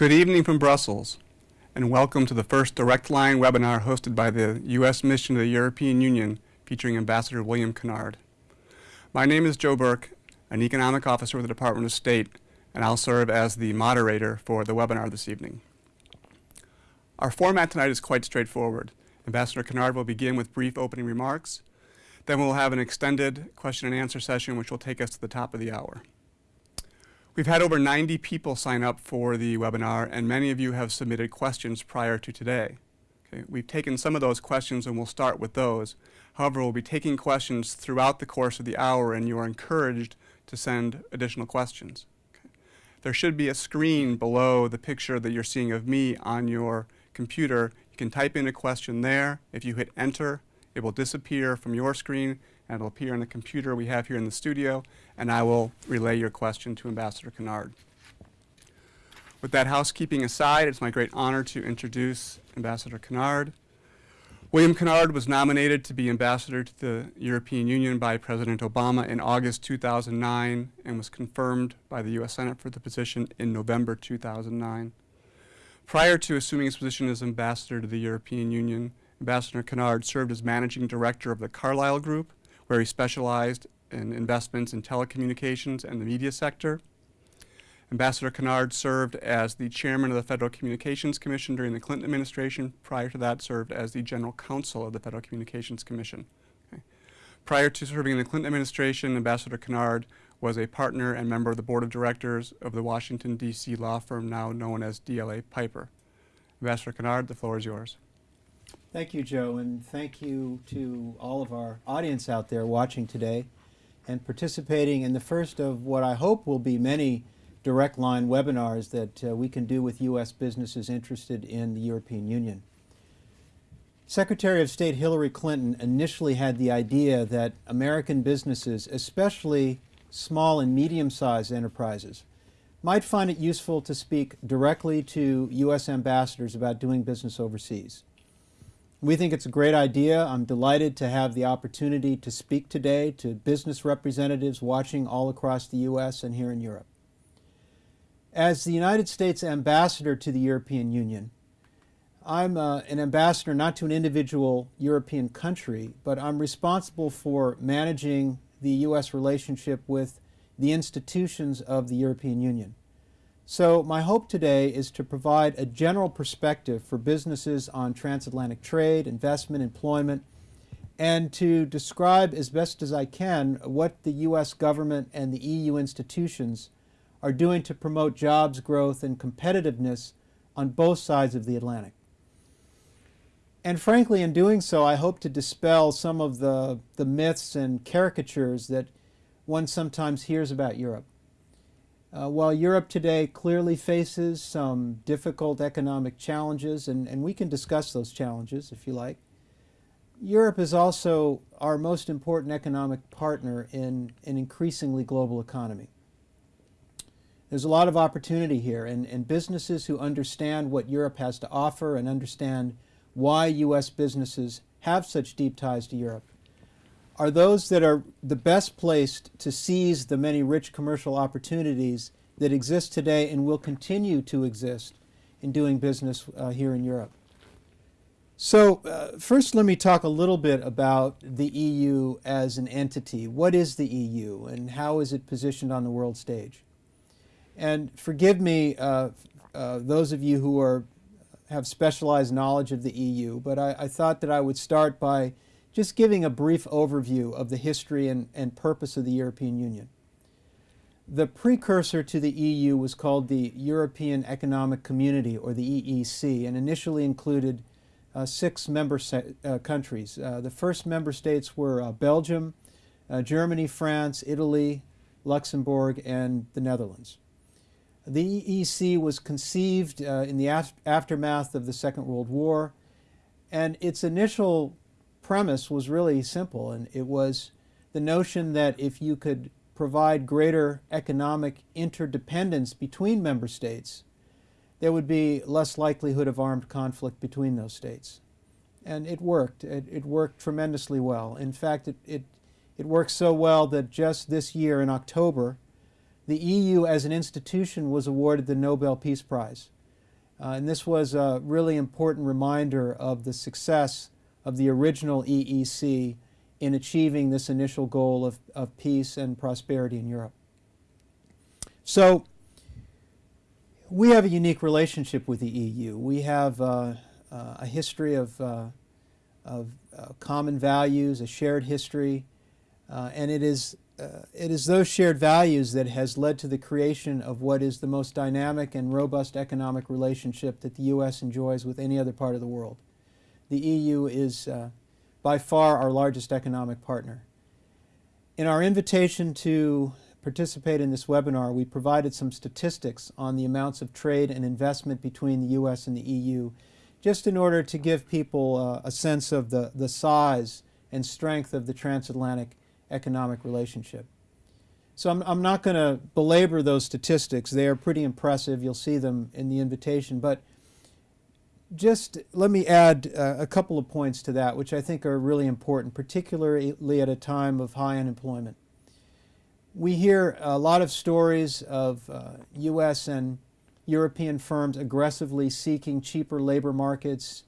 Good evening from Brussels, and welcome to the first Direct Line webinar hosted by the U.S. Mission to the European Union featuring Ambassador William Kennard. My name is Joe Burke, an Economic Officer with the Department of State, and I'll serve as the moderator for the webinar this evening. Our format tonight is quite straightforward. Ambassador Kennard will begin with brief opening remarks. Then we'll have an extended question and answer session which will take us to the top of the hour. We've had over 90 people sign up for the webinar and many of you have submitted questions prior to today. Okay, we've taken some of those questions and we'll start with those. However, we'll be taking questions throughout the course of the hour and you are encouraged to send additional questions. There should be a screen below the picture that you're seeing of me on your computer. You can type in a question there. If you hit enter, it will disappear from your screen and it'll appear on the computer we have here in the studio, and I will relay your question to Ambassador Kennard. With that housekeeping aside, it's my great honor to introduce Ambassador Kennard. William Kennard was nominated to be ambassador to the European Union by President Obama in August 2009 and was confirmed by the U.S. Senate for the position in November 2009. Prior to assuming his position as ambassador to the European Union, Ambassador Kennard served as managing director of the Carlyle Group, where he specialized in investments in telecommunications and the media sector. Ambassador Kennard served as the chairman of the Federal Communications Commission during the Clinton administration. Prior to that, served as the general counsel of the Federal Communications Commission. Okay. Prior to serving in the Clinton administration, Ambassador Kennard was a partner and member of the board of directors of the Washington, D.C. law firm now known as DLA Piper. Ambassador Kennard, the floor is yours. Thank you, Joe, and thank you to all of our audience out there watching today and participating in the first of what I hope will be many direct line webinars that uh, we can do with U.S. businesses interested in the European Union. Secretary of State Hillary Clinton initially had the idea that American businesses, especially small and medium-sized enterprises, might find it useful to speak directly to U.S. ambassadors about doing business overseas. We think it's a great idea. I'm delighted to have the opportunity to speak today to business representatives watching all across the U.S. and here in Europe. As the United States ambassador to the European Union, I'm uh, an ambassador not to an individual European country, but I'm responsible for managing the U.S. relationship with the institutions of the European Union. So my hope today is to provide a general perspective for businesses on transatlantic trade, investment, employment, and to describe as best as I can what the U.S. government and the EU institutions are doing to promote jobs growth and competitiveness on both sides of the Atlantic. And frankly, in doing so, I hope to dispel some of the, the myths and caricatures that one sometimes hears about Europe. Uh, while Europe today clearly faces some difficult economic challenges, and, and we can discuss those challenges if you like, Europe is also our most important economic partner in an increasingly global economy. There's a lot of opportunity here, and, and businesses who understand what Europe has to offer and understand why U.S. businesses have such deep ties to Europe are those that are the best placed to seize the many rich commercial opportunities that exist today and will continue to exist in doing business uh, here in Europe. So uh, first let me talk a little bit about the EU as an entity. What is the EU and how is it positioned on the world stage? And forgive me, uh, uh those of you who are, have specialized knowledge of the EU, but I, I thought that I would start by just giving a brief overview of the history and, and purpose of the European Union. The precursor to the EU was called the European Economic Community, or the EEC, and initially included uh, six member uh, countries. Uh, the first member states were uh, Belgium, uh, Germany, France, Italy, Luxembourg, and the Netherlands. The EEC was conceived uh, in the af aftermath of the Second World War, and its initial premise was really simple, and it was the notion that if you could provide greater economic interdependence between member states, there would be less likelihood of armed conflict between those states. And it worked. It, it worked tremendously well. In fact, it, it, it worked so well that just this year in October, the EU as an institution was awarded the Nobel Peace Prize Uh, and this was a really important reminder of the success of the original EEC in achieving this initial goal of, of peace and prosperity in Europe. So, we have a unique relationship with the EU. We have uh, uh, a history of, uh, of uh, common values, a shared history, uh, and it is, uh, it is those shared values that has led to the creation of what is the most dynamic and robust economic relationship that the U.S. enjoys with any other part of the world. The EU is by far our largest economic partner. In our invitation to participate in this webinar, we provided some statistics on the amounts of trade and investment between the U.S. and the EU, just in order to give people uh, a sense of the, the size and strength of the transatlantic economic relationship. So I'm, I'm not going to belabor those statistics. They are pretty impressive. You'll see them in the invitation. But just let me add uh, a couple of points to that, which I think are really important, particularly at a time of high unemployment. We hear a lot of stories of uh, U.S. and European firms aggressively seeking cheaper labor markets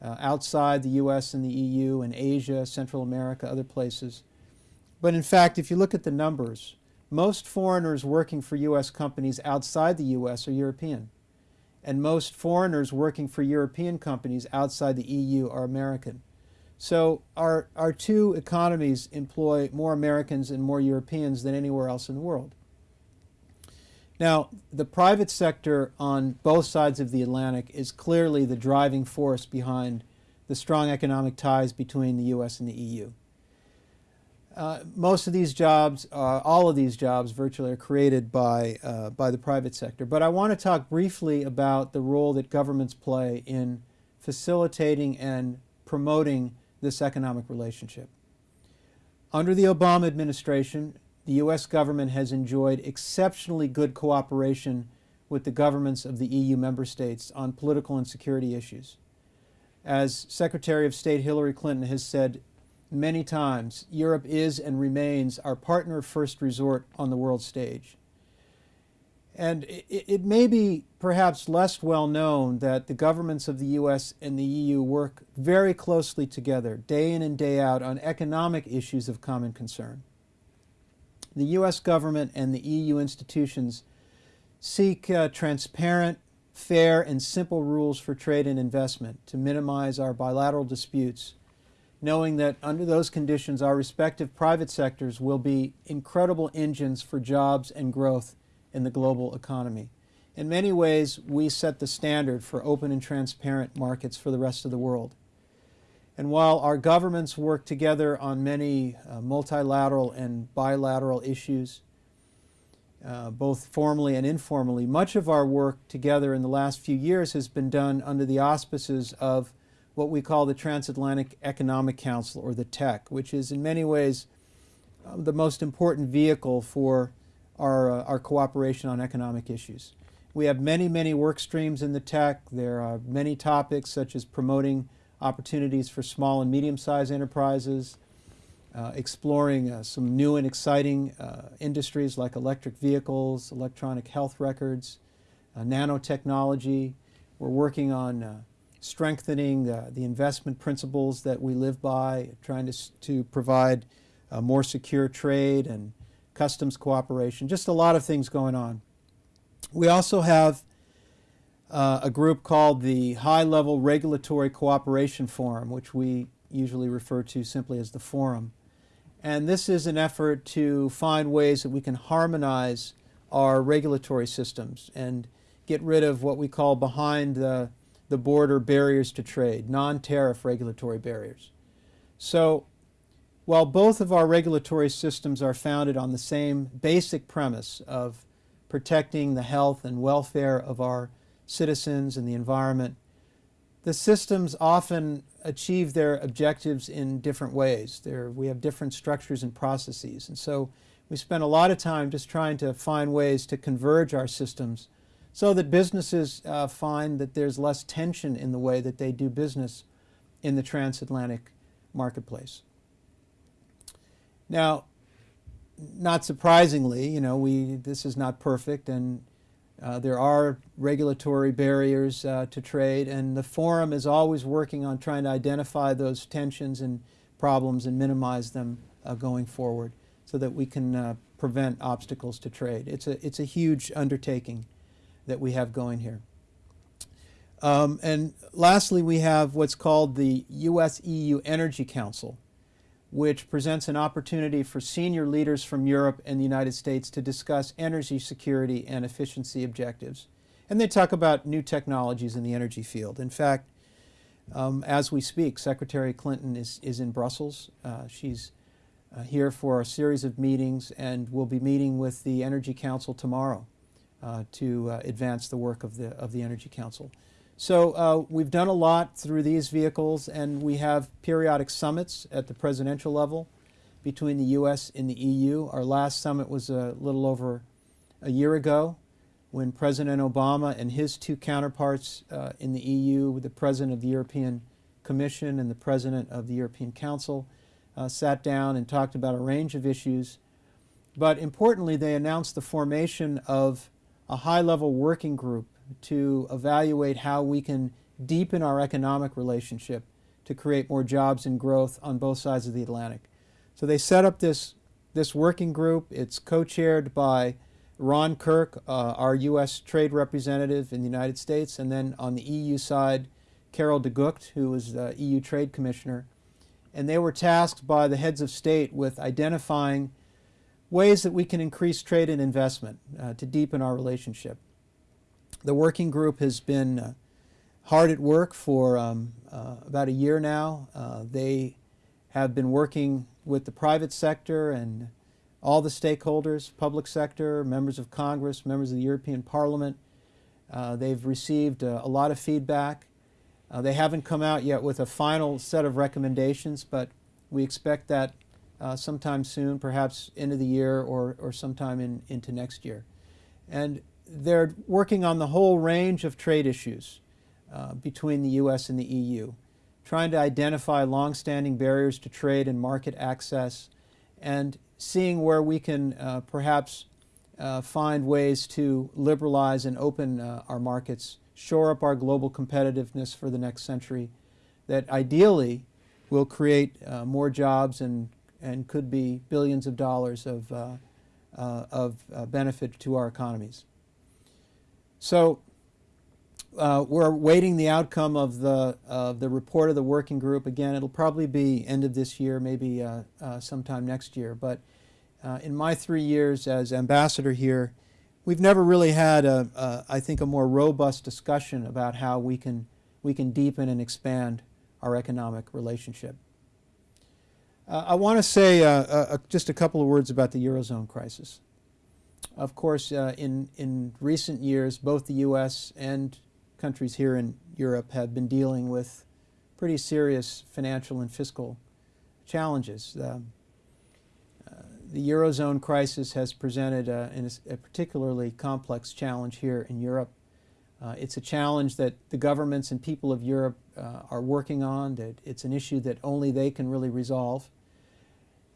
uh, outside the U.S. and the EU and Asia, Central America, other places. But in fact, if you look at the numbers, most foreigners working for U.S. companies outside the U.S. are European and most foreigners working for European companies outside the EU are American. So our, our two economies employ more Americans and more Europeans than anywhere else in the world. Now, the private sector on both sides of the Atlantic is clearly the driving force behind the strong economic ties between the U.S. and the EU. Uh, most of these jobs, uh, all of these jobs virtually are created by, uh, by the private sector. But I want to talk briefly about the role that governments play in facilitating and promoting this economic relationship. Under the Obama administration, the U.S. government has enjoyed exceptionally good cooperation with the governments of the EU member states on political and security issues. As Secretary of State Hillary Clinton has said many times, Europe is and remains our partner first resort on the world stage. And it, it, may be perhaps less well known that the governments of the US and the EU work very closely together, day in and day out, on economic issues of common concern. The US government and the EU institutions seek uh, transparent, fair, and simple rules for trade and investment to minimize our bilateral disputes knowing that under those conditions, our respective private sectors will be incredible engines for jobs and growth in the global economy. In many ways, we set the standard for open and transparent markets for the rest of the world. And while our governments work together on many uh, multilateral and bilateral issues, uh, both formally and informally, much of our work together in the last few years has been done under the auspices of what we call the Transatlantic Economic Council, or the TEC, which is in many ways uh, the most important vehicle for our, uh, our cooperation on economic issues. We have many, many work streams in the TEC. There are many topics such as promoting opportunities for small and medium-sized enterprises, uh, exploring uh, some new and exciting uh, industries like electric vehicles, electronic health records, uh, nanotechnology. We're working on strengthening uh, the investment principles that we live by, trying to, to provide more secure trade and customs cooperation, just a lot of things going on. We also have uh, a group called the High Level Regulatory Cooperation Forum, which we usually refer to simply as the Forum. And this is an effort to find ways that we can harmonize our regulatory systems and get rid of what we call behind the the border barriers to trade, non-tariff regulatory barriers. So while both of our regulatory systems are founded on the same basic premise of protecting the health and welfare of our citizens and the environment, the systems often achieve their objectives in different ways. There, we have different structures and processes. And so we spend a lot of time just trying to find ways to converge our systems so that businesses uh, find that there's less tension in the way that they do business in the transatlantic marketplace. Now, not surprisingly, you know, we, this is not perfect and Uh, there are regulatory barriers uh, to trade, and the forum is always working on trying to identify those tensions and problems and minimize them uh, going forward so that we can uh, prevent obstacles to trade. It's a, it's a huge undertaking that we have going here. Um, and lastly, we have what's called the US-EU Energy Council, which presents an opportunity for senior leaders from Europe and the United States to discuss energy security and efficiency objectives. And they talk about new technologies in the energy field. In fact, um, as we speak, Secretary Clinton is, is in Brussels. Uh, she's uh, here for a series of meetings and will be meeting with the Energy Council tomorrow to uh, advance the work of the, of the Energy Council. So uh, we've done a lot through these vehicles and we have periodic summits at the presidential level between the U.S. and the EU. Our last summit was a little over a year ago when President Obama and his two counterparts uh, in the EU, the President of the European Commission and the President of the European Council, uh, sat down and talked about a range of issues. But importantly, they announced the formation of a high-level working group to evaluate how we can deepen our economic relationship to create more jobs and growth on both sides of the Atlantic. So they set up this, this working group. It's co-chaired by Ron Kirk, uh, our U.S. trade representative in the United States, and then on the EU side, Karel De Gucht, who was the EU Trade Commissioner. And they were tasked by the heads of state with identifying ways that we can increase trade and investment uh, to deepen our relationship. The working group has been uh, hard at work for um, uh, about a year now. Uh, they have been working with the private sector and all the stakeholders, public sector, members of Congress, members of the European Parliament. Uh, they've received uh, a lot of feedback. They haven't come out yet with a final set of recommendations, but we expect that sometime soon, perhaps end of the year or, or sometime in, into next year. And they're working on the whole range of trade issues uh, between the U.S. and the EU, trying to identify long-standing barriers to trade and market access, and seeing where we can uh, perhaps uh, find ways to liberalize and open uh, our markets, shore up our global competitiveness for the next century, that ideally will create uh, more jobs and, and could be billions of dollars of, uh, of benefit to our economies. So uh, we're waiting the outcome of the, uh, the report of the working group. Again, it'll probably be end of this year, maybe uh, uh sometime next year. But uh, in my three years as ambassador here, we've never really had, a, a, I think, a more robust discussion about how we can, we can deepen and expand our economic relationship. Uh, I want to say just a couple of words about the Eurozone crisis. Of course, uh, in, in recent years, both the U.S. and countries here in Europe have been dealing with pretty serious financial and fiscal challenges. Uh, uh, the Eurozone crisis has presented a, a, particularly complex challenge here in Europe. Uh, it's a challenge that the governments and people of Europe uh, are working on. That it's an issue that only they can really resolve.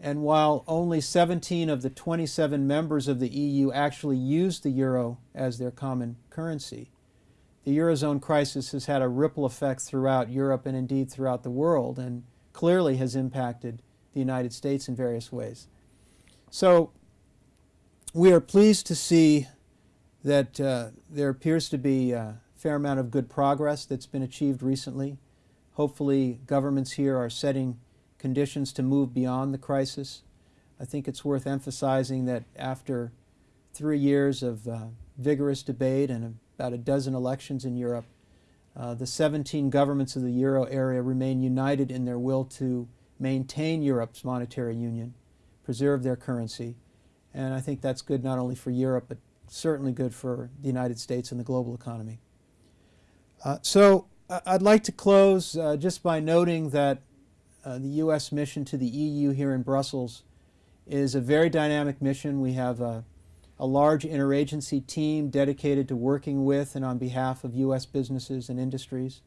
And while only 17 of the 27 members of the EU actually use the euro as their common currency, the Eurozone crisis has had a ripple effect throughout Europe and indeed throughout the world and clearly has impacted the United States in various ways. So we are pleased to see that uh, there appears to be a fair amount of good progress that's been achieved recently. Hopefully governments here are setting conditions to move beyond the crisis. I think it's worth emphasizing that after three years of uh, vigorous debate and about a dozen elections in Europe, uh, the 17 governments of the euro area remain united in their will to maintain Europe's monetary union, preserve their currency, and I think that's good not only for Europe, but certainly good for the United States and the global economy. Uh, so I'd like to close uh, just by noting that uh, the U.S. mission to the EU here in Brussels is a very dynamic mission. We have a, a large interagency team dedicated to working with and on behalf of U.S. businesses and industries.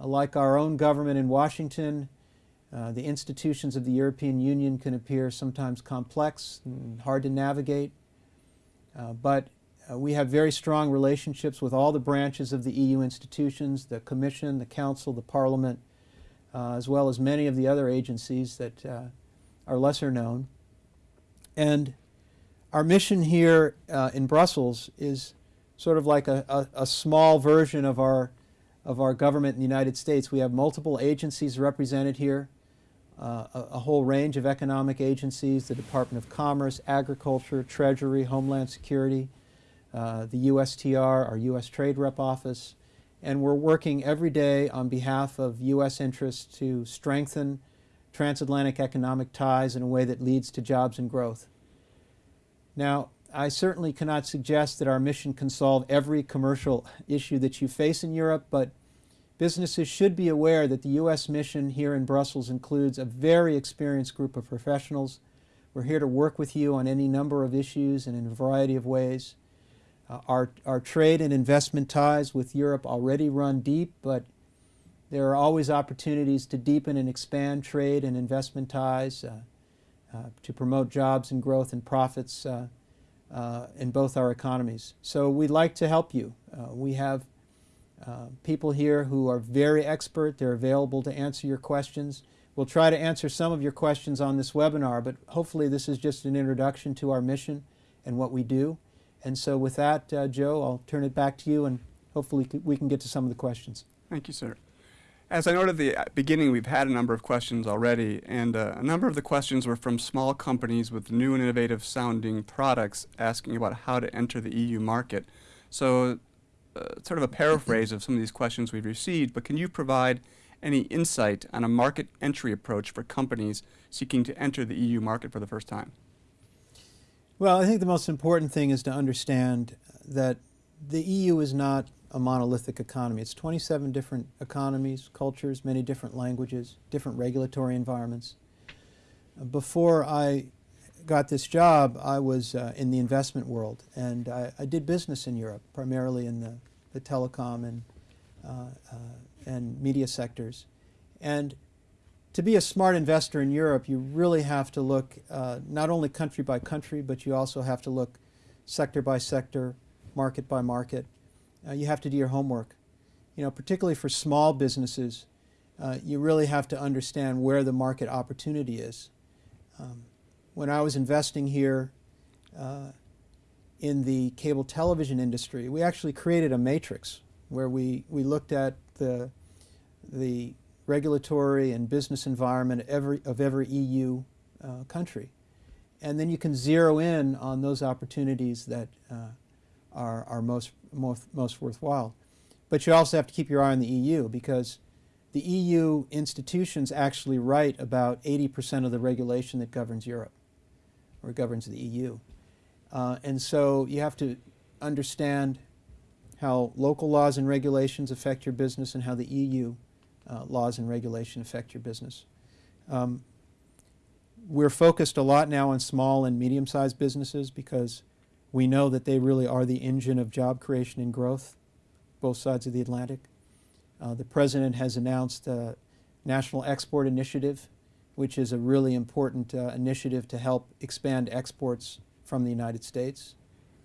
Uh, like our own government in Washington, uh, the institutions of the European Union can appear sometimes complex and hard to navigate, uh, but uh, we have very strong relationships with all the branches of the EU institutions, the Commission, the Council, the Parliament, uh, as well as many of the other agencies that uh, are lesser known. And our mission here uh, in Brussels is sort of like a, a, a, small version of our, of our government in the United States. We have multiple agencies represented here, uh, a, a, whole range of economic agencies, the Department of Commerce, Agriculture, Treasury, Homeland Security, uh, the USTR, our U.S. Trade Rep Office, and we're working every day on behalf of U.S. interests to strengthen transatlantic economic ties in a way that leads to jobs and growth. Now, I certainly cannot suggest that our mission can solve every commercial issue that you face in Europe, but businesses should be aware that the U.S. mission here in Brussels includes a very experienced group of professionals. We're here to work with you on any number of issues and in a variety of ways. Uh, our, our trade and investment ties with Europe already run deep, but there are always opportunities to deepen and expand trade and investment ties, uh, uh, to promote jobs and growth and profits uh, uh, in both our economies. So we'd like to help you. Uh, we have people here who are very expert. They're available to answer your questions. We'll try to answer some of your questions on this webinar, but hopefully this is just an introduction to our mission and what we do. And so with that, Joe, I'll turn it back to you and hopefully we can get to some of the questions. Thank you, sir. As I noted at the beginning, we've had a number of questions already, and uh, a number of the questions were from small companies with new and innovative sounding products asking about how to enter the EU market. So uh, sort of a paraphrase of some of these questions we've received, but can you provide any insight on a market entry approach for companies seeking to enter the EU market for the first time? Well, I think the most important thing is to understand that the EU is not a monolithic economy. It's 27 different economies, cultures, many different languages, different regulatory environments. Before I got this job, I was uh, in the investment world, and I, I, did business in Europe, primarily in the, the telecom and, uh, uh, and media sectors. And to be a smart investor in Europe, you really have to look uh, not only country by country, but you also have to look sector by sector, market by market, uh, you have to do your homework. You know, particularly for small businesses, uh, you really have to understand where the market opportunity is. Um, when I was investing here uh, in the cable television industry, we actually created a matrix where we, we looked at the, the regulatory and business environment every, of every EU uh, country. And then you can zero in on those opportunities that uh, are, are most, most, most worthwhile. But you also have to keep your eye on the EU because the EU institutions actually write about 80% of the regulation that governs Europe or governs the EU. Uh, and so you have to understand how local laws and regulations affect your business and how the EU uh, laws and regulation affect your business. Um, we're focused a lot now on small and medium-sized businesses because we know that they really are the engine of job creation and growth, both sides of the Atlantic. Uh, the President has announced a National Export Initiative, which is a really important uh, initiative to help expand exports from the United States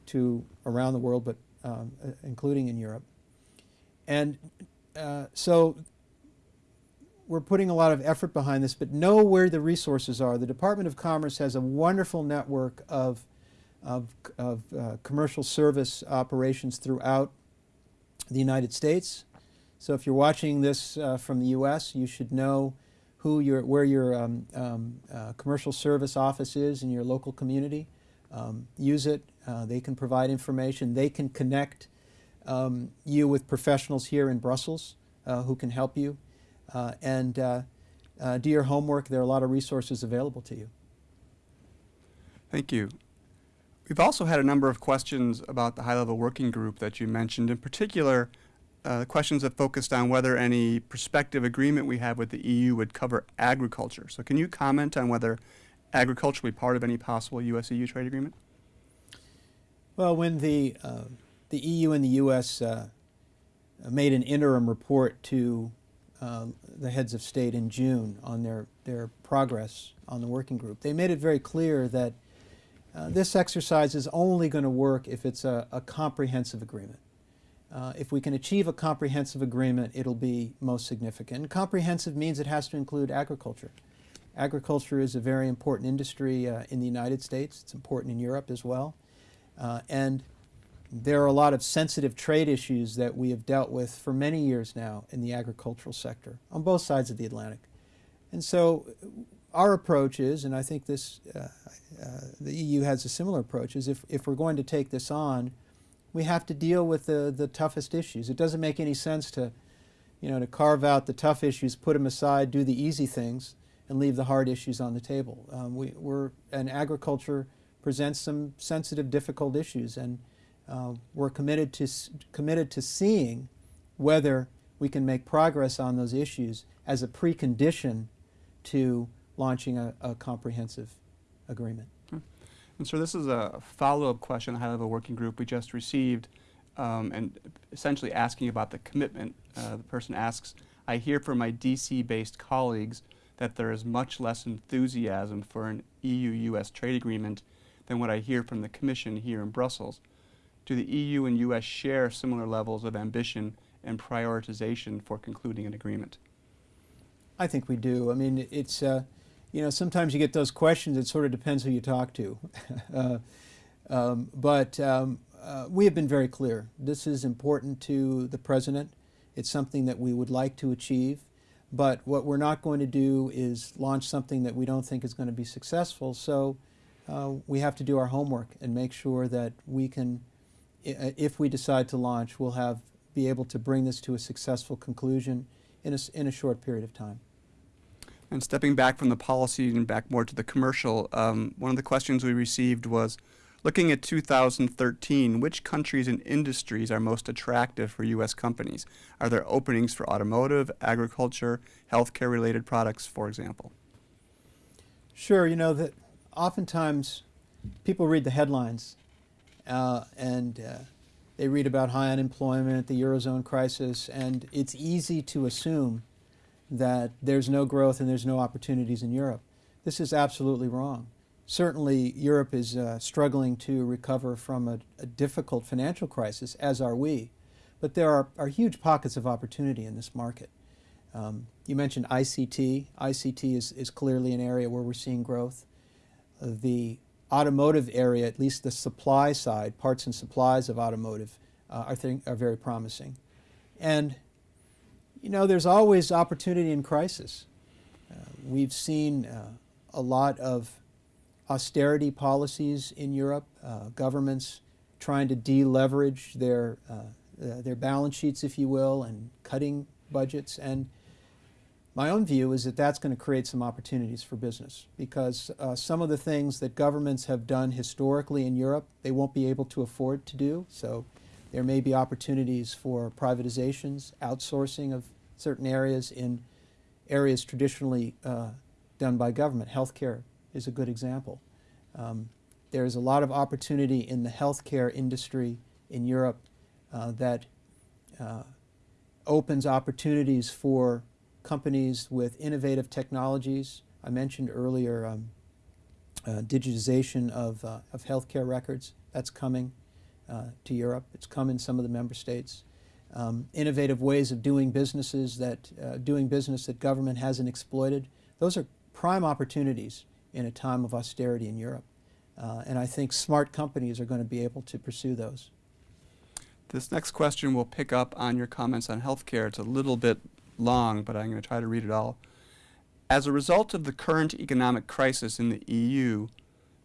to around the world, but um, including in Europe. And uh, so we're putting a lot of effort behind this, but know where the resources are. The Department of Commerce has a wonderful network of of, of uh, commercial service operations throughout the United States. So if you're watching this uh, from the U.S., you should know who your, where your um, um, uh, commercial service office is in your local community. Um, use it. Uh, they can provide information. They can connect um, you with professionals here in Brussels uh, who can help you. Uh, and do your homework. There are a lot of resources available to you. Thank you. We've also had a number of questions about the high-level working group that you mentioned. In particular, uh, questions that focused on whether any prospective agreement we have with the EU would cover agriculture. So can you comment on whether agriculture will be part of any possible U.S.-EU trade agreement? Well, when the, uh, the EU and the U.S. Uh, made an interim report to uh, the heads of state in June on their, their progress on the working group, they made it very clear that Uh, this exercise is only going to work if it's a, a comprehensive agreement. Uh, if we can achieve a comprehensive agreement, it'll be most significant. And comprehensive means it has to include agriculture. Agriculture is a very important industry uh, in the United States. It's important in Europe as well. Uh, and there are a lot of sensitive trade issues that we have dealt with for many years now in the agricultural sector on both sides of the Atlantic. And so our approach is, and I think this, uh, uh, the EU has a similar approach, is if, if we're going to take this on, we have to deal with the, the toughest issues. It doesn't make any sense to, you know, to carve out the tough issues, put them aside, do the easy things, and leave the hard issues on the table. Um, we, we're, and agriculture presents some sensitive, difficult issues, and uh, we're committed to, committed to seeing whether we can make progress on those issues as a precondition to launching a, a comprehensive agreement. And so this is a follow-up question, the high-level working group we just received, um, and essentially asking about the commitment. Uh, the person asks, I hear from my DC-based colleagues that there is much less enthusiasm for an EU-US trade agreement than what I hear from the Commission here in Brussels. Do the EU and US share similar levels of ambition and prioritization for concluding an agreement? I think we do. I mean, it's, uh, you know, sometimes you get those questions. It sort of depends who you talk to. uh, um, but um, uh, we have been very clear. This is important to the President. It's something that we would like to achieve. But what we're not going to do is launch something that we don't think is going to be successful. So uh, we have to do our homework and make sure that we can, if we decide to launch, we'll have be able to bring this to a successful conclusion in a, in a short period of time. And stepping back from the policy and back more to the commercial, um, one of the questions we received was, looking at 2013, which countries and industries are most attractive for U.S. companies? Are there openings for automotive, agriculture, healthcare related products, for example? Sure, you know that oftentimes people read the headlines uh, and uh, they read about high unemployment, the Eurozone crisis, and it's easy to assume that there's no growth and there's no opportunities in Europe. This is absolutely wrong. Certainly, Europe is uh, struggling to recover from a, a, difficult financial crisis, as are we. But there are, are huge pockets of opportunity in this market. Um, you mentioned ICT. ICT is, is clearly an area where we're seeing growth. Uh, the automotive area, at least the supply side, parts and supplies of automotive, uh, are, are very promising. And you know, there's always opportunity in crisis. Uh, we've seen uh, a lot of austerity policies in Europe, uh, governments trying to deleverage their, uh, uh, their balance sheets, if you will, and cutting budgets. And my own view is that that's going to create some opportunities for business because uh, some of the things that governments have done historically in Europe, they won't be able to afford to do. So there may be opportunities for privatizations, outsourcing of certain areas in areas traditionally uh, done by government. Healthcare is a good example. Um, there is a lot of opportunity in the healthcare industry in Europe uh, that uh, opens opportunities for companies with innovative technologies. I mentioned earlier um, uh, digitization of, uh, of healthcare records. That's coming uh, to Europe. It's come in some of the member states. Um, innovative ways of doing businesses that uh, doing business that government hasn't exploited. Those are prime opportunities in a time of austerity in Europe. Uh, and I think smart companies are going to be able to pursue those. This next question will pick up on your comments on healthcare. It's a little bit long, but I'm going to try to read it all. As a result of the current economic crisis in the EU,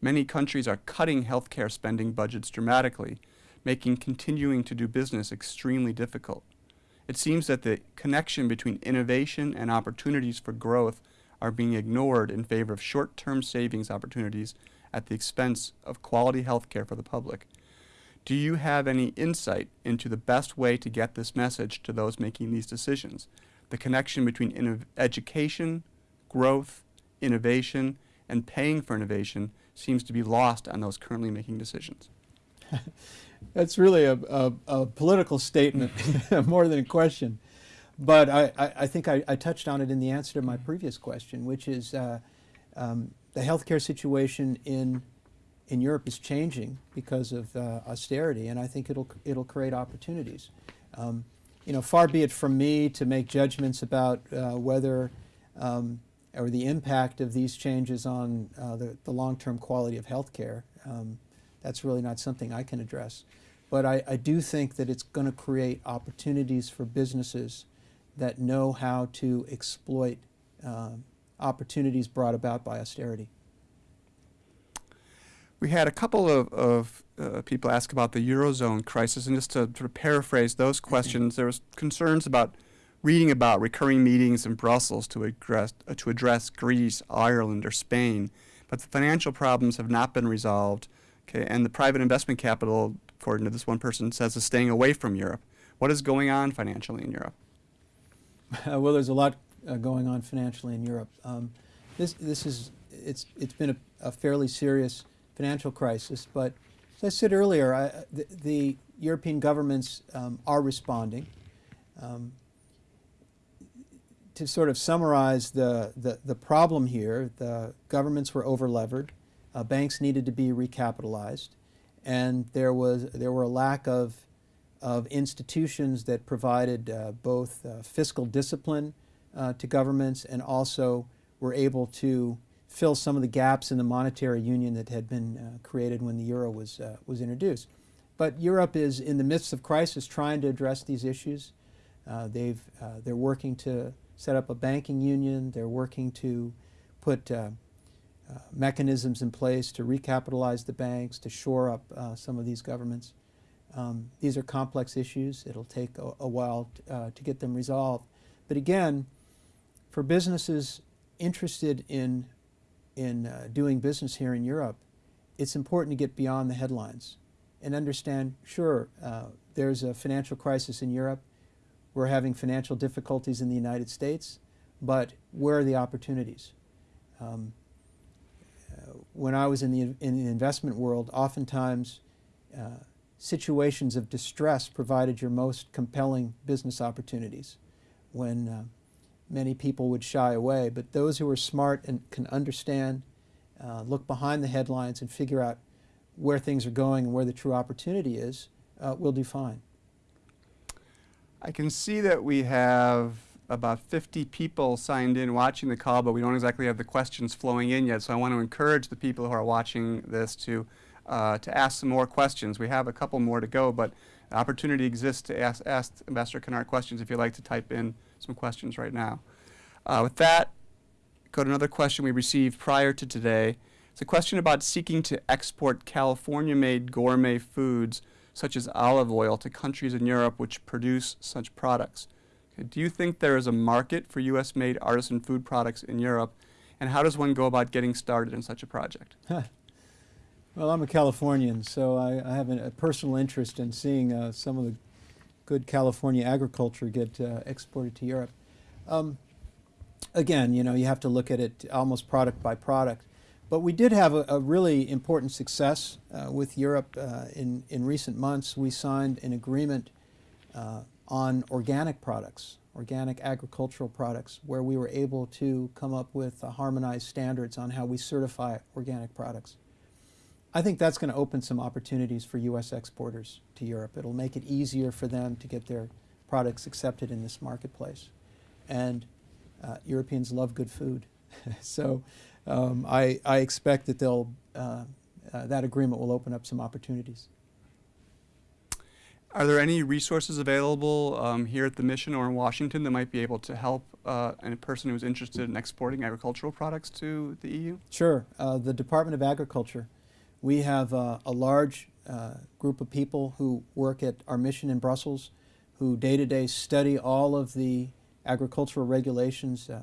many countries are cutting healthcare spending budgets dramatically making continuing to do business extremely difficult. It seems that the connection between innovation and opportunities for growth are being ignored in favor of short-term savings opportunities at the expense of quality healthcare for the public. Do you have any insight into the best way to get this message to those making these decisions? The connection between education, growth, innovation, and paying for innovation seems to be lost on those currently making decisions. That's really a, a, a political statement more than a question. But I, I, I think I, I, touched on it in the answer to my previous question, which is uh, um, the healthcare situation in in Europe is changing because of uh, austerity, and I think it'll it'll create opportunities. Um, you know, far be it from me to make judgments about uh, whether um, or the impact of these changes on uh, the, the long-term quality of health care. Um, that's really not something I can address. But I, I do think that it's going to create opportunities for businesses that know how to exploit um, opportunities brought about by austerity. We had a couple of, of uh, people ask about the Eurozone crisis, and just to sort of paraphrase those questions, there was concerns about reading about recurring meetings in Brussels to address, uh, to address Greece, Ireland, or Spain, but the financial problems have not been resolved, okay, and the private investment capital, according to this one person, says is staying away from Europe. What is going on financially in Europe? Uh, well, there's a lot uh, going on financially in Europe. Um, this, this is, it's, it's been a, a, fairly serious financial crisis, but as I said earlier, I, the, the, European governments um, are responding. Um, to sort of summarize the, the, the, problem here, the governments were overlevered, uh, banks needed to be recapitalized, and there was there were a lack of of institutions that provided uh, both uh, fiscal discipline uh, to governments and also were able to fill some of the gaps in the monetary union that had been uh, created when the euro was, uh, was introduced. But Europe is in the midst of crisis trying to address these issues. Uh, they've, uh, they're working to set up a banking union. They're working to put uh, uh, mechanisms in place to recapitalize the banks, to shore up some of these governments. Um, these are complex issues. It'll take a, a while to get them resolved. But again, for businesses interested in in uh, doing business here in Europe, it's important to get beyond the headlines and understand, sure, uh, there's a financial crisis in Europe. We're having financial difficulties in the United States, but where are the opportunities? Um, uh, when I was in the, in the investment world, oftentimes uh, situations of distress provided your most compelling business opportunities. When uh, many people would shy away. But those who are smart and can understand, uh, look behind the headlines and figure out where things are going and where the true opportunity is, uh, will do fine. I can see that we have about 50 people signed in watching the call, but we don't exactly have the questions flowing in yet. So I want to encourage the people who are watching this to, uh, to ask some more questions. We have a couple more to go, but opportunity exists to ask, ask Ambassador Kennard questions if you'd like to type in some questions right now. Uh, with that, go to another question we received prior to today. It's a question about seeking to export California-made gourmet foods such as olive oil to countries in Europe which produce such products. Okay, do you think there is a market for U.S.-made artisan food products in Europe, and how does one go about getting started in such a project? well, I'm a Californian, so I, I have a, personal interest in seeing uh, some of the good California agriculture get uh, exported to Europe. Um, again, you know, you have to look at it almost product by product. But we did have a, a really important success uh, with Europe uh, in, in recent months. We signed an agreement uh, on organic products, organic agricultural products, where we were able to come up with harmonized standards on how we certify organic products. I think that's going to open some opportunities for U.S. exporters to Europe. It'll make it easier for them to get their products accepted in this marketplace. And uh, Europeans love good food. so um, I, I, expect that they'll, uh, uh, that agreement will open up some opportunities. Are there any resources available um, here at the mission or in Washington that might be able to help uh, a person who's interested in exporting agricultural products to the EU? Sure. Uh, the Department of Agriculture we have uh, a large uh, group of people who work at our mission in Brussels who day to day study all of the agricultural regulations uh,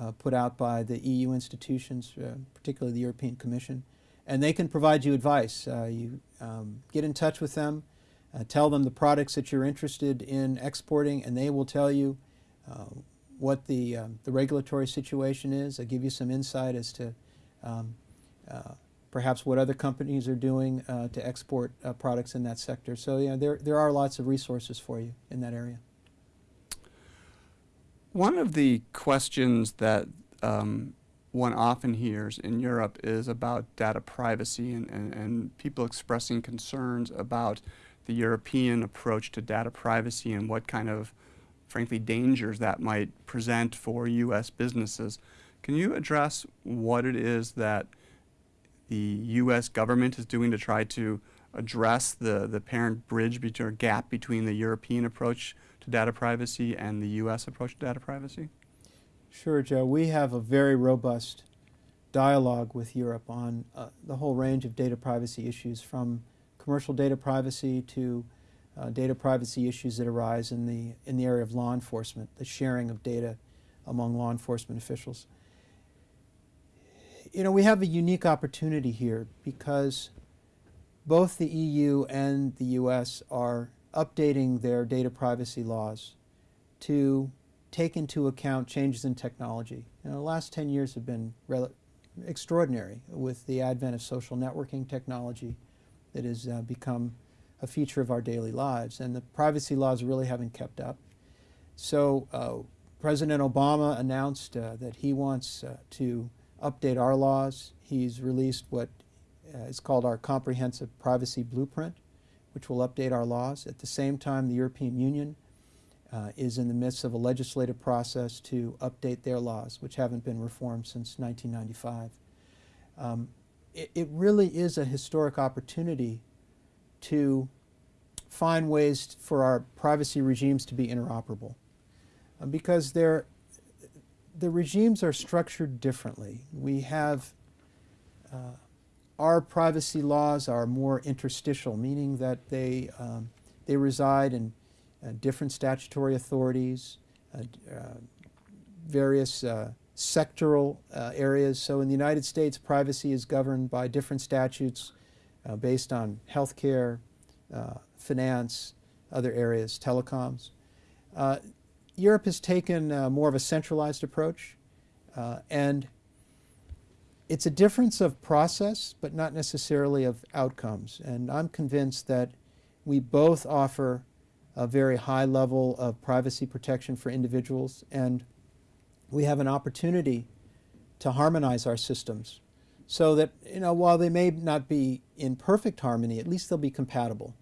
uh put out by the EU institutions, uh, particularly the European Commission. And they can provide you advice. Uh, you um, get in touch with them, tell them the products that you're interested in exporting, and they will tell you what the, um, the regulatory situation is. I give you some insight as to um, perhaps what other companies are doing uh, to export uh, products in that sector. So yeah, there, there are lots of resources for you in that area. One of the questions that um, one often hears in Europe is about data privacy and, and, and people expressing concerns about the European approach to data privacy and what kind of, frankly, dangers that might present for U.S. businesses. Can you address what it is that the U.S. government is doing to try to address the, the parent bridge between, or gap between the European approach to data privacy and the U.S. approach to data privacy? Sure, Joe. We have a very robust dialogue with Europe on uh, the whole range of data privacy issues, from commercial data privacy to uh, data privacy issues that arise in the, in the area of law enforcement, the sharing of data among law enforcement officials. You know, we have a unique opportunity here because both the EU and the US are updating their data privacy laws to take into account changes in technology. You know, the last 10 years have been extraordinary with the advent of social networking technology that has uh, become a feature of our daily lives. And the privacy laws really haven't kept up. So uh, President Obama announced uh, that he wants uh, to update our laws. He's released what uh, is called our Comprehensive Privacy Blueprint, which will update our laws. At the same time, the European Union uh, is in the midst of a legislative process to update their laws, which haven't been reformed since 1995. Um, it, it, really is a historic opportunity to find ways for our privacy regimes to be interoperable uh, because they're, the regimes are structured differently. We have uh, our privacy laws are more interstitial, meaning that they, um, they reside in uh, different statutory authorities, uh, uh, various uh, sectoral uh, areas. So in the United States, privacy is governed by different statutes based on healthcare, finance, other areas, telecoms. Europe has taken uh, more of a centralized approach, uh, and it's a difference of process, but not necessarily of outcomes. And I'm convinced that we both offer a very high level of privacy protection for individuals, and we have an opportunity to harmonize our systems so that, you know, while they may not be in perfect harmony, at least they'll be compatible.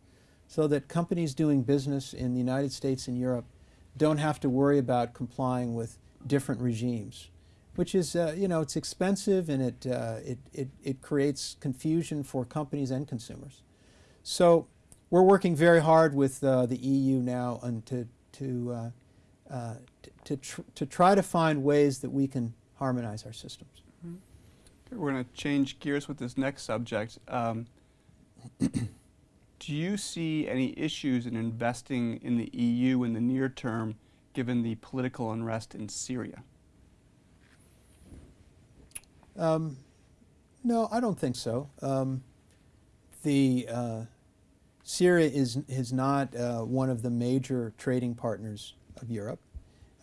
So that companies doing business in the United States and Europe don't have to worry about complying with different regimes which is, uh, you know, it's expensive and it, uh, it, it, it creates confusion for companies and consumers. So we're working very hard with uh, the EU now and to, to, uh, uh, to, tr to try to find ways that we can harmonize our systems. Mm -hmm. We're going to change gears with this next subject. Um, do you see any issues in investing in the EU in the near term given the political unrest in Syria? Um, no, I don't think so. Um, the uh, Syria is is not uh, one of the major trading partners of Europe.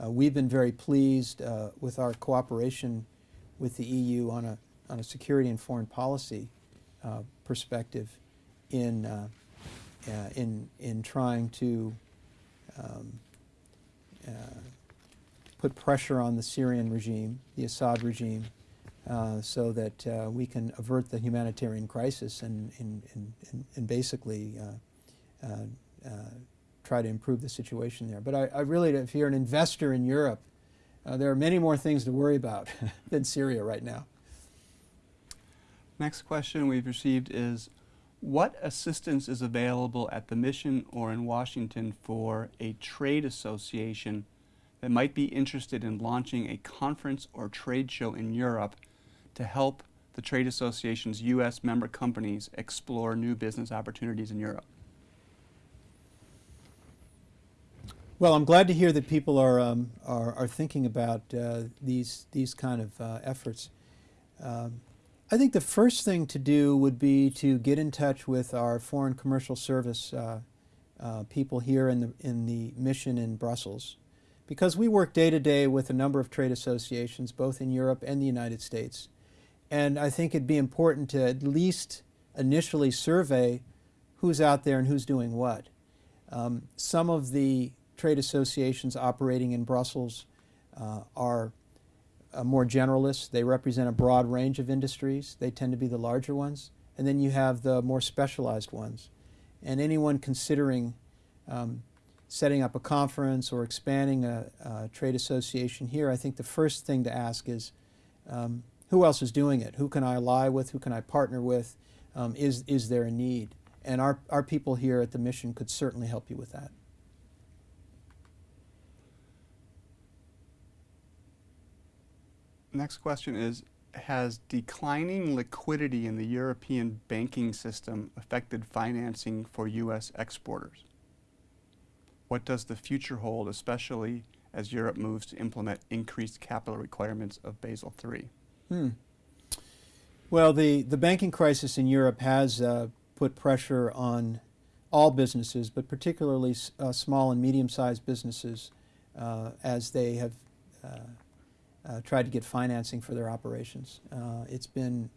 Uh, we've been very pleased uh, with our cooperation with the EU on a on a security and foreign policy uh, perspective in uh, in in trying to um, put pressure on the Syrian regime, the Assad regime, uh, so that uh, we can avert the humanitarian crisis and, and, and, and basically uh, uh, uh, try to improve the situation there. But I, I, really, if you're an investor in Europe, there are many more things to worry about than Syria right now. Next question we've received is, what assistance is available at the mission or in Washington for a trade association that might be interested in launching a conference or trade show in Europe to help the trade association's U.S. member companies explore new business opportunities in Europe? Well, I'm glad to hear that people are, um, are, are, thinking about uh, these, these kind of uh, efforts. Um, I think the first thing to do would be to get in touch with our Foreign Commercial Service uh, uh people here in the, in the mission in Brussels because we work day to day with a number of trade associations both in Europe and the United States. And I think it'd be important to at least initially survey who's out there and who's doing what. Um, some of the trade associations operating in Brussels uh, are more generalists. They represent a broad range of industries. They tend to be the larger ones. And then you have the more specialized ones. And anyone considering um, setting up a conference or expanding a, a, trade association here, I think the first thing to ask is um, who else is doing it? Who can I ally with? Who can I partner with? Um, is, is there a need? And our, our people here at the mission could certainly help you with that. Next question is, has declining liquidity in the European banking system affected financing for U.S. exporters? What does the future hold, especially as Europe moves to implement increased capital requirements of Basel III? Hmm. Well, the, the banking crisis in Europe has uh, put pressure on all businesses, but particularly uh, small and medium-sized businesses uh, as they have uh, uh, tried to get financing for their operations. Uh, it's been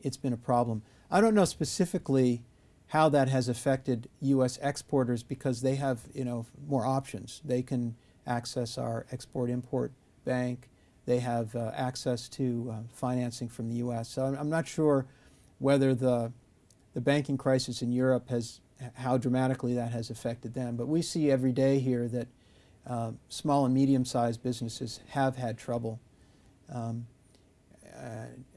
it's been a problem. I don't know specifically how that has affected U.S. exporters because they have you know more options. They can access our export-import bank. They have uh, access to uh, financing from the U.S. So I'm, I'm, not sure whether the the banking crisis in Europe has how dramatically that has affected them. But we see every day here that uh, small and medium-sized businesses have had trouble. Um,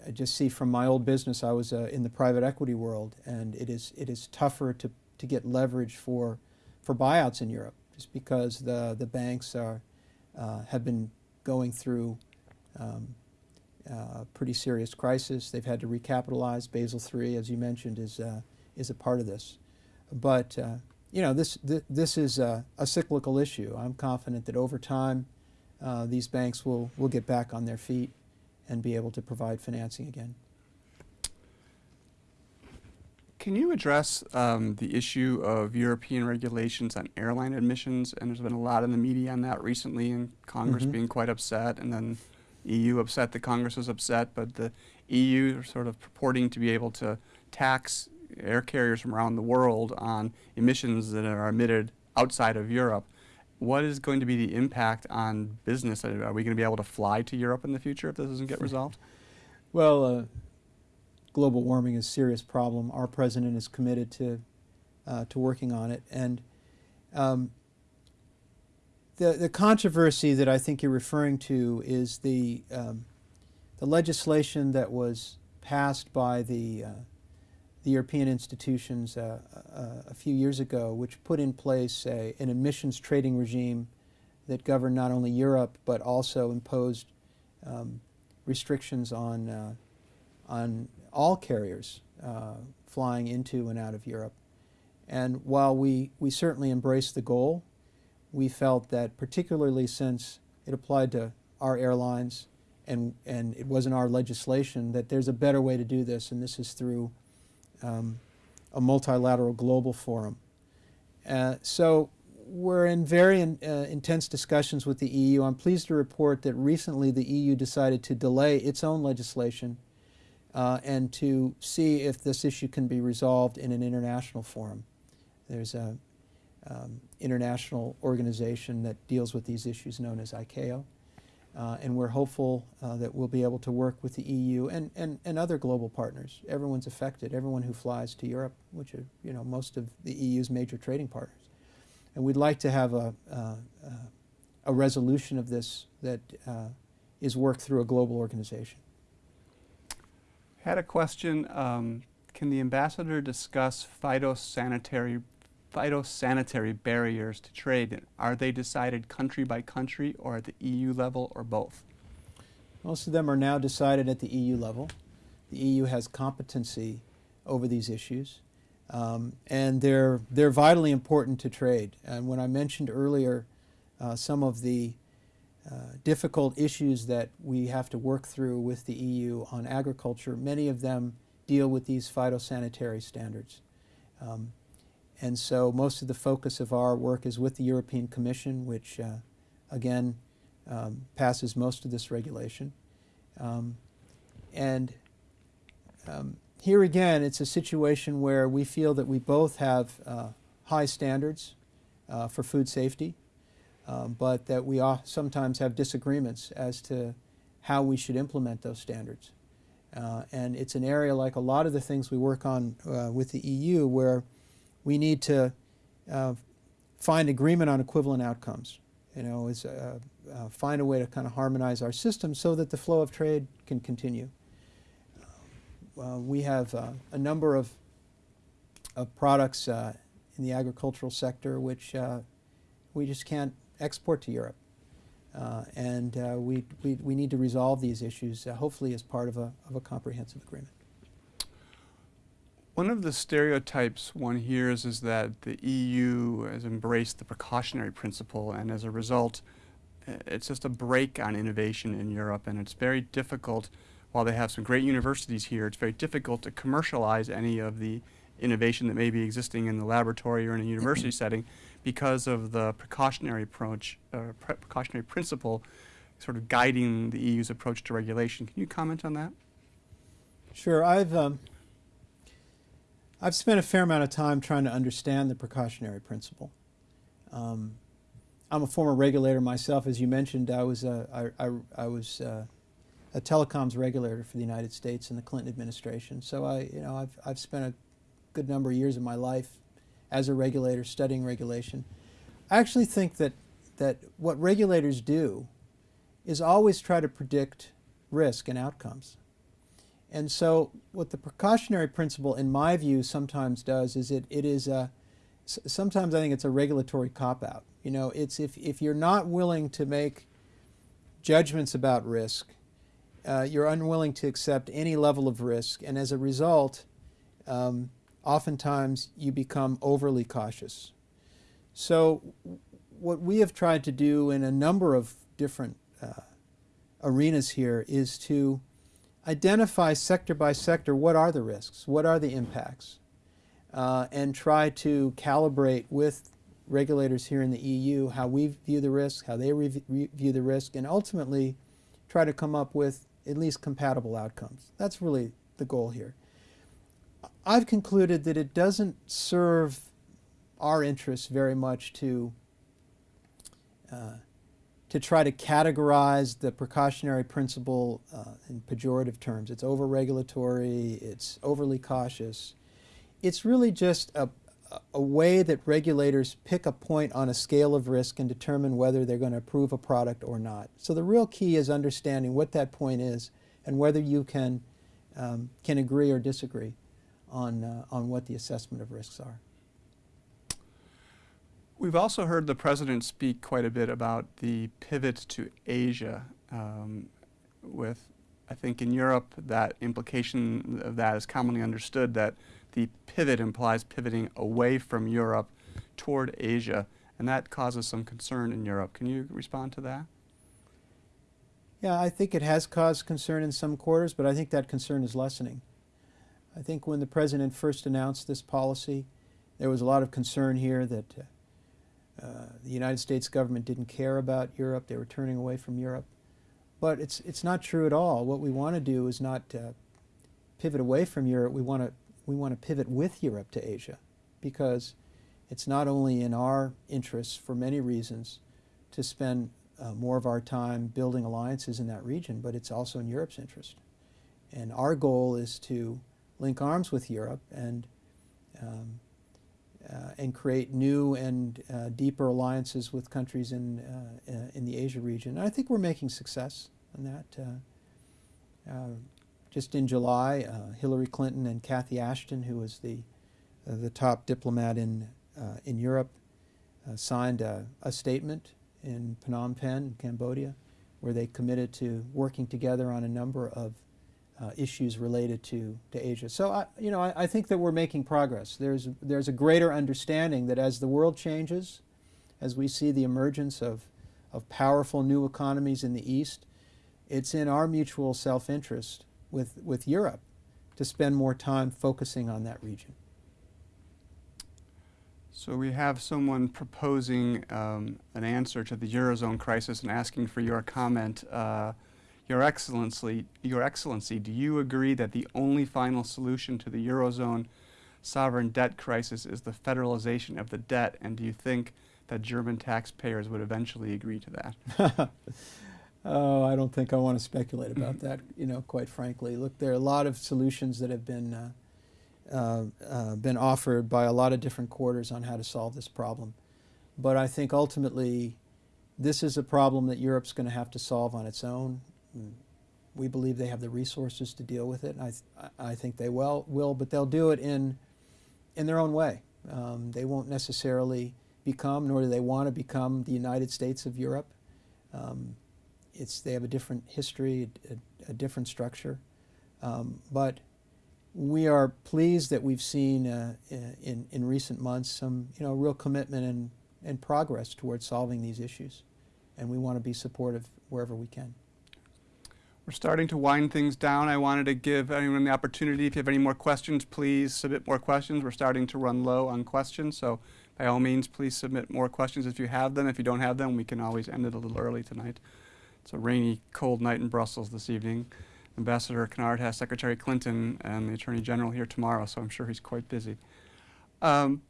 I just see from my old business, I was uh, in the private equity world, and it is it is tougher to to get leverage for for buyouts in Europe, just because the the banks are uh, have been going through um, uh, a pretty serious crisis. They've had to recapitalize. Basel III, as you mentioned, is uh, is a part of this, but uh, you know this th this is a, a, cyclical issue. I'm confident that over time, these banks will will get back on their feet and be able to provide financing again. Can you address um, the issue of European regulations on airline admissions? And there's been a lot in the media on that recently, and Congress mm -hmm. being quite upset, and then EU upset that Congress was upset, but the EU are sort of purporting to be able to tax air carriers from around the world on emissions that are emitted outside of Europe what is going to be the impact on business? Are we going to be able to fly to Europe in the future if this doesn't get resolved? well, uh, global warming is a serious problem. Our president is committed to uh, to working on it, and um, the the controversy that I think you're referring to is the um, the legislation that was passed by the uh, the European institutions uh, uh, a few years ago, which put in place a, an emissions trading regime that governed not only Europe but also imposed um, restrictions on, uh, on all carriers uh, flying into and out of Europe. And while we, we certainly embraced the goal, we felt that particularly since it applied to our airlines and, and it wasn't our legislation, that there's a better way to do this, and this is through um, a multilateral global forum. Uh, so we're in very in, uh, intense discussions with the EU. I'm pleased to report that recently the EU decided to delay its own legislation uh, and to see if this issue can be resolved in an international forum. There's an um, international organization that deals with these issues known as ICAO. Uh, and we're hopeful uh, that we'll be able to work with the EU and, and, and other global partners. Everyone's affected, everyone who flies to Europe, which are you know, most of the EU's major trading partners. And we'd like to have a, uh, a resolution of this that uh, is worked through a global organization. Had a question. Um, can the ambassador discuss phytosanitary phytosanitary barriers to trade, are they decided country by country or at the EU level or both? Most of them are now decided at the EU level. The EU has competency over these issues. Um, and they're, they're vitally important to trade. And when I mentioned earlier uh, some of the uh, difficult issues that we have to work through with the EU on agriculture, many of them deal with these phytosanitary standards. Um, and so most of the focus of our work is with the European Commission, which uh, again um, passes most of this regulation. Um, and um, here again, it's a situation where we feel that we both have uh, high standards uh, for food safety, um, but that we sometimes have disagreements as to how we should implement those standards. Uh, and it's an area like a lot of the things we work on uh, with the EU where we need to uh, find agreement on equivalent outcomes. You know, is, uh, uh, find a way to kind of harmonize our system so that the flow of trade can continue. Uh, we have a number of, of products in the agricultural sector which we just can't export to Europe. Uh, and uh, we, we, we need to resolve these issues, uh, hopefully as part of a, of a comprehensive agreement. One of the stereotypes one hears is that the EU has embraced the precautionary principle, and as a result, it's just a brake on innovation in Europe, and it's very difficult, while they have some great universities here, it's very difficult to commercialize any of the innovation that may be existing in the laboratory or in a university setting because of the precautionary approach, uh, pre precautionary principle sort of guiding the EU's approach to regulation. Can you comment on that? Sure. I've, um, I've spent a fair amount of time trying to understand the precautionary principle. Um, I'm a former regulator myself. As you mentioned, I was, a, I, I, I was uh, a telecoms regulator for the United States in the Clinton administration. So I, you know, I've, I've spent a good number of years of my life as a regulator studying regulation. I actually think that, that what regulators do is always try to predict risk and outcomes. And so what the precautionary principle, in my view, sometimes does is it, it is a, sometimes I think it's a regulatory cop-out. You know, it's if, if you're not willing to make judgments about risk, uh, you're unwilling to accept any level of risk, and as a result, um, oftentimes you become overly cautious. So what we have tried to do in a number of different uh, arenas here is to identify sector by sector what are the risks, what are the impacts, uh, and try to calibrate with regulators here in the EU how we view the risk, how they view the risk, and ultimately try to come up with at least compatible outcomes. That's really the goal here. I've concluded that it doesn't serve our interests very much to uh, to try to categorize the precautionary principle uh, in pejorative terms. It's over-regulatory, it's overly cautious. It's really just a, a way that regulators pick a point on a scale of risk and determine whether they're going to approve a product or not. So the real key is understanding what that point is and whether you can, um, can agree or disagree on, uh, on what the assessment of risks are. We've also heard the President speak quite a bit about the pivot to Asia um, with, I think in Europe, that implication of that is commonly understood that the pivot implies pivoting away from Europe toward Asia, and that causes some concern in Europe. Can you respond to that? Yeah, I think it has caused concern in some quarters, but I think that concern is lessening. I think when the President first announced this policy, there was a lot of concern here that uh, the United States government didn't care about Europe, they were turning away from Europe. But it's, it's not true at all. What we want to do is not uh, pivot away from Europe, we want to we want to pivot with Europe to Asia because it's not only in our interests for many reasons to spend uh, more of our time building alliances in that region, but it's also in Europe's interest. And our goal is to link arms with Europe and um, uh, and create new and uh, deeper alliances with countries in uh, uh in the Asia region. And I think we're making success on that. Uh, uh, just in July, Hillary Clinton and Cathy Ashton, who was the the top diplomat in in Europe, signed a, a, statement in Phnom Penh, Cambodia, where they committed to working together on a number of uh, issues related to, to Asia. So, I, you know, I, I, think that we're making progress. There's, there's a greater understanding that as the world changes, as we see the emergence of, of powerful new economies in the East, it's in our mutual self-interest with, with Europe to spend more time focusing on that region. So we have someone proposing um, an answer to the Eurozone crisis and asking for your comment. Uh, your Excellency, Your Excellency, do you agree that the only final solution to the Eurozone sovereign debt crisis is the federalization of the debt? And do you think that German taxpayers would eventually agree to that? Oh, I don't think I want to speculate about that, you know, quite frankly. Look, there are a lot of solutions that have been, uh, uh, uh, been offered by a lot of different quarters on how to solve this problem. But I think ultimately this is a problem that Europe's going to have to solve on its own. We believe they have the resources to deal with it. I, th I think they will, will, but they'll do it in, in their own way. Um, they won't necessarily become, nor do they want to become, the United States of Europe. Um, it's, they have a different history, a, a different structure. Um, but we are pleased that we've seen uh, in, in recent months some you know, real commitment and, and progress towards solving these issues. And we want to be supportive wherever we can. We're starting to wind things down. I wanted to give anyone the opportunity, if you have any more questions, please submit more questions. We're starting to run low on questions, so by all means, please submit more questions if you have them. If you don't have them, we can always end it a little early tonight. It's a rainy, cold night in Brussels this evening. Ambassador Kennard has Secretary Clinton and the Attorney General here tomorrow, so I'm sure he's quite busy. Um,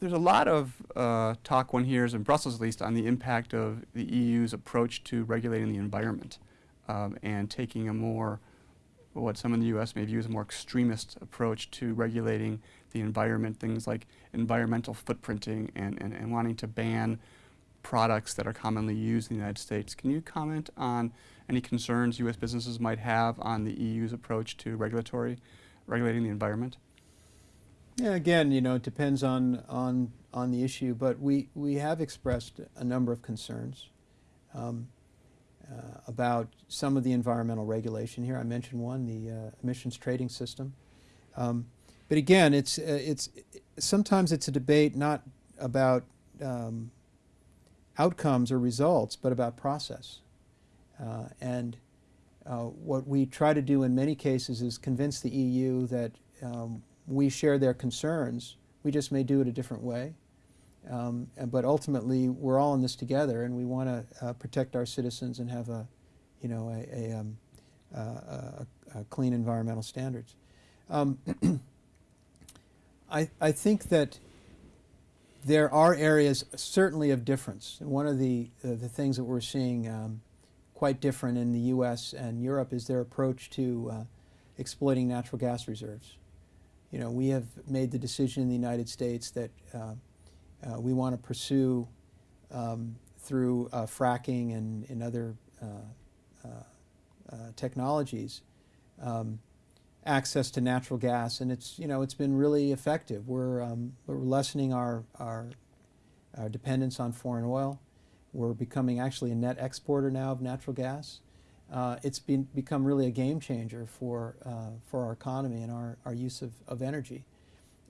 there's a lot of uh, talk one hears, in Brussels at least, on the impact of the EU's approach to regulating the environment um, and taking a more, what some in the U.S. may view as a more extremist approach to regulating the environment, things like environmental footprinting and, and, and wanting to ban products that are commonly used in the United States. Can you comment on any concerns U.S. businesses might have on the EU's approach to regulatory, regulating the environment? Yeah, again, you know, it depends on, on, on the issue, but we, we have expressed a number of concerns um, about some of the environmental regulation here. I mentioned one, the uh, emissions trading system. Um, but again, it's, uh, it's, sometimes it's a debate not about um, outcomes or results, but about process. Uh, and uh, what we try to do in many cases is convince the EU that um, we share their concerns. We just may do it a different way. Um, but ultimately, we're all in this together, and we want to uh, protect our citizens and have a, you know, a, a, um, a, a clean environmental standards. Um, I, I think that there are areas certainly of difference. One of the, uh, the things that we're seeing um, quite different in the U.S. and Europe is their approach to uh, exploiting natural gas reserves. You know, we have made the decision in the United States that uh, uh we want to pursue um, through uh, fracking and, and other uh, technologies um, access to natural gas, and it's you know it's been really effective. We're um, we're lessening our, our, our dependence on foreign oil. We're becoming actually a net exporter now of natural gas. Uh, it's been become really a game changer for uh, for our economy and our, our use of, of energy.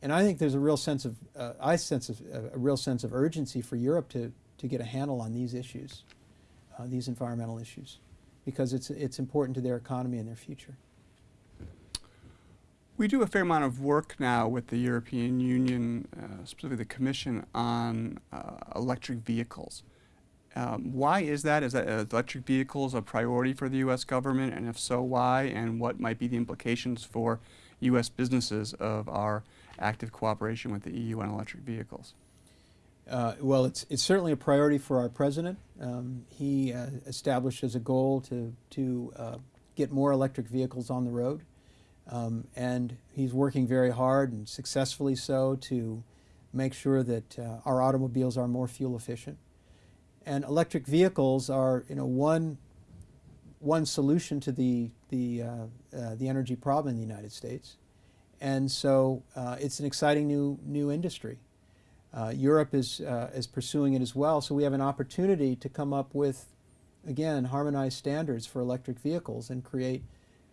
And I think there's a real sense of uh, I sense of, a real sense of urgency for Europe to to get a handle on these issues, uh, these environmental issues, because it's it's important to their economy and their future. We do a fair amount of work now with the European Union, uh, specifically the Commission, on uh, electric vehicles. Um, why is that? Is that uh, electric vehicles a priority for the U.S. government, and if so, why? And what might be the implications for U.S. businesses of our active cooperation with the EU on electric vehicles? Uh, well, it's, it's certainly a priority for our president. Um, he uh, established as a goal to, to uh, get more electric vehicles on the road. Um, and he's working very hard and successfully so to make sure that uh, our automobiles are more fuel efficient. And electric vehicles are, you know, one, one solution to the, the, uh, uh, the energy problem in the United States. And so uh, it's an exciting new, new industry. Uh, Europe is, uh, is pursuing it as well, so we have an opportunity to come up with, again, harmonized standards for electric vehicles and create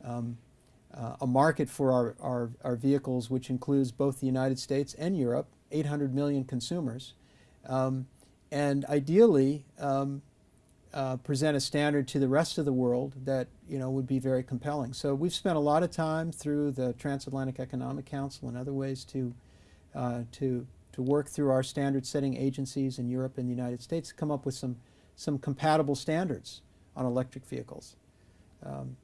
um, uh, a market for our, our, our, vehicles which includes both the United States and Europe, 800 million consumers, um, and ideally um, uh, present a standard to the rest of the world that you know would be very compelling. So we've spent a lot of time through the Transatlantic Economic Council and other ways to, uh, to, to work through our standard setting agencies in Europe and the United States to come up with some, some compatible standards on electric vehicles. Um,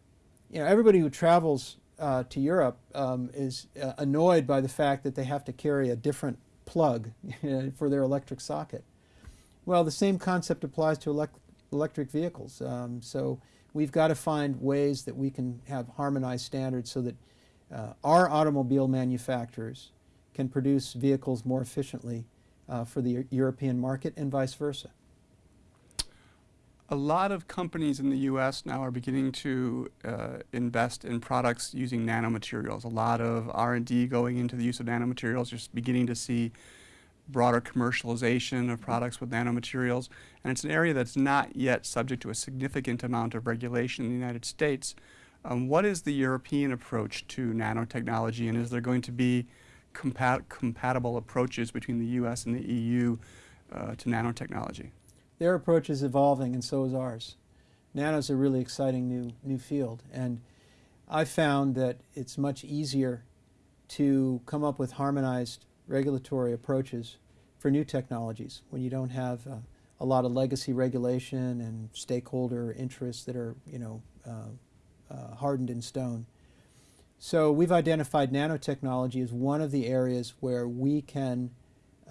you know, everybody who travels uh, to Europe um, is uh, annoyed by the fact that they have to carry a different plug for their electric socket. Well, the same concept applies to elect electric vehicles. Um, so we've got to find ways that we can have harmonized standards so that uh, our automobile manufacturers can produce vehicles more efficiently uh, for the European market and vice versa. A lot of companies in the U.S. now are beginning to uh, invest in products using nanomaterials. A lot of R&D going into the use of nanomaterials. You're beginning to see broader commercialization of products with nanomaterials, and it's an area that's not yet subject to a significant amount of regulation in the United States. Um, what is the European approach to nanotechnology, and is there going to be compat- compatible approaches between the U.S. and the EU uh, to nanotechnology? Their approach is evolving, and so is ours. Nano is a really exciting new new field, and I found that it's much easier to come up with harmonized regulatory approaches for new technologies when you don't have uh, a lot of legacy regulation and stakeholder interests that are you know uh, uh, hardened in stone. So we've identified nanotechnology as one of the areas where we can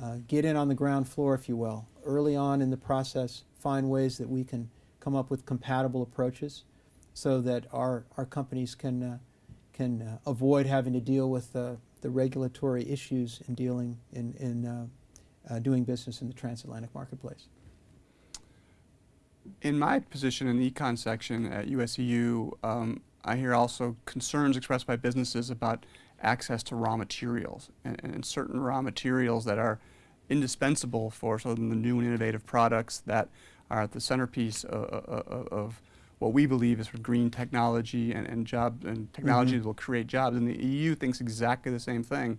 uh, get in on the ground floor, if you will, early on in the process, find ways that we can come up with compatible approaches so that our, our companies can, uh, can uh, avoid having to deal with the regulatory issues in dealing in, in uh, doing business in the transatlantic marketplace. In my position in the econ section at USEU, um, I hear also concerns expressed by businesses about access to raw materials and, and certain raw materials that are indispensable for sort of the new and innovative products that are at the centerpiece of, of, of what we believe is for green technology and, and job and technology Mhm. that will create jobs. And the EU thinks exactly the same thing.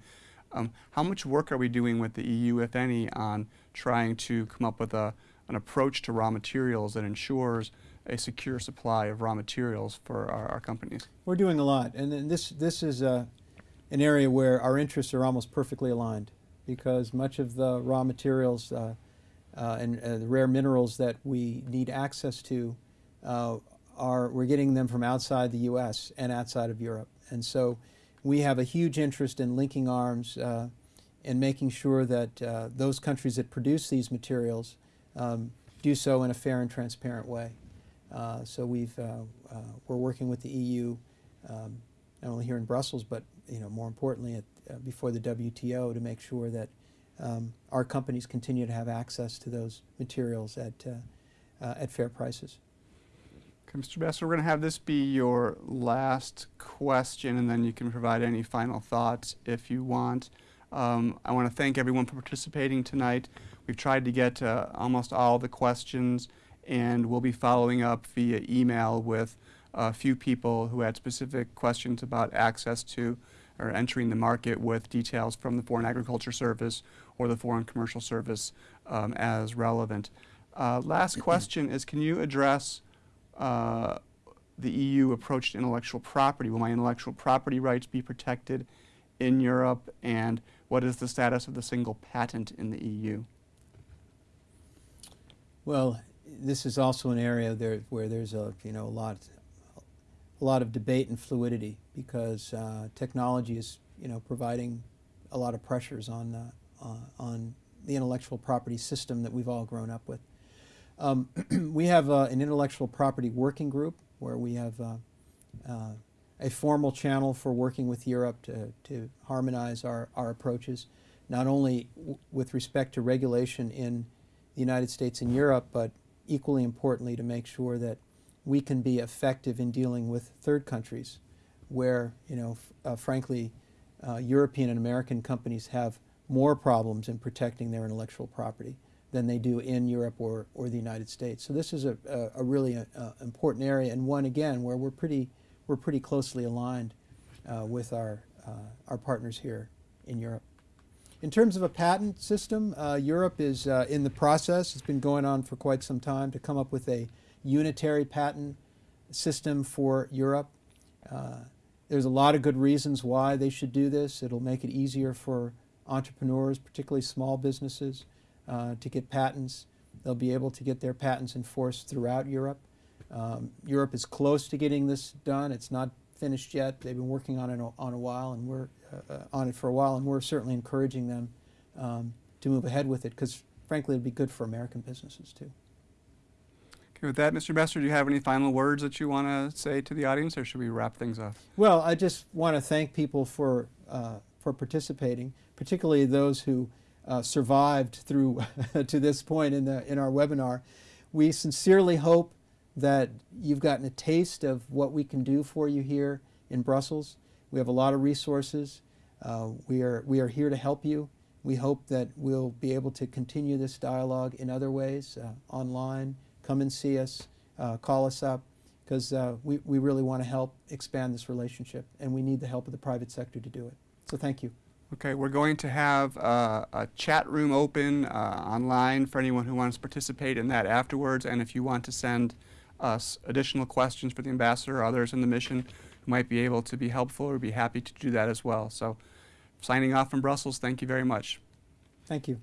Um, how much work are we doing with the EU, if any, on trying to come up with a, an approach to raw materials that ensures a secure supply of raw materials for our, our companies? We're doing a lot, and this, this is uh, an area where our interests are almost perfectly aligned because much of the raw materials uh, uh, and uh, the rare minerals that we need access to uh, are we're getting them from outside the U.S. and outside of Europe, and so we have a huge interest in linking arms uh, and making sure that those countries that produce these materials um, do so in a fair and transparent way. Uh, so we've uh, uh, we're working with the EU, um, not only here in Brussels, but you know more importantly at, uh, before the WTO to make sure that um, our companies continue to have access to those materials at uh, at fair prices. Okay, Mr. Besser, we're going to have this be your last question, and then you can provide any final thoughts if you want. Um, I want to thank everyone for participating tonight. We've tried to get to almost all the questions, and we'll be following up via email with a few people who had specific questions about access to or entering the market with details from the Foreign Agriculture Service or the Foreign Commercial Service um, as relevant. Uh, last question is, can you address uh, the EU approach to intellectual property. Will my intellectual property rights be protected in Europe? And what is the status of the single patent in the EU? Well, this is also an area there where there's a you know a lot a lot of debate and fluidity because uh, technology is you know providing a lot of pressures on uh, uh, on the intellectual property system that we've all grown up with. Um, we have uh, an intellectual property working group where we have uh, uh, a formal channel for working with Europe to, to harmonize our, our approaches, not only with respect to regulation in the United States and Europe, but equally importantly to make sure that we can be effective in dealing with third countries where, you know, uh, frankly, uh, European and American companies have more problems in protecting their intellectual property than they do in Europe or, or the United States. So this is a, a, a really uh important area and one, again, where we're pretty, we're pretty closely aligned uh, with our, uh, our partners here in Europe. In terms of a patent system, uh, Europe is uh, in the process, it's been going on for quite some time, to come up with a unitary patent system for Europe. Uh, there's a lot of good reasons why they should do this. It'll make it easier for entrepreneurs, particularly small businesses, uh, to get patents. They'll be able to get their patents enforced throughout Europe. Um, Europe is close to getting this done. It's not finished yet. They've been working on it on a while, and we're on it for a while, and we're certainly encouraging them um, to move ahead with it because, frankly, it'd be good for American businesses too. Okay, with that, Mr. Besser, do you have any final words that you want to say to the audience, or should we wrap things up? Well, I just want to thank people for, uh, for participating, particularly those who uh, survived through to this point in, the, in our webinar. We sincerely hope that you've gotten a taste of what we can do for you here in Brussels. We have a lot of resources. Uh, we, are, we are here to help you. We hope that we'll be able to continue this dialogue in other ways, uh, online. Come and see us, uh, call us up, because uh, we, we really want to help expand this relationship, and we need the help of the private sector to do it. So thank you. Okay, we're going to have uh, a chat room open uh, online for anyone who wants to participate in that afterwards. And if you want to send us additional questions for the ambassador or others in the mission who might be able to be helpful, we'd be happy to do that as well. So, signing off from Brussels, thank you very much. Thank you.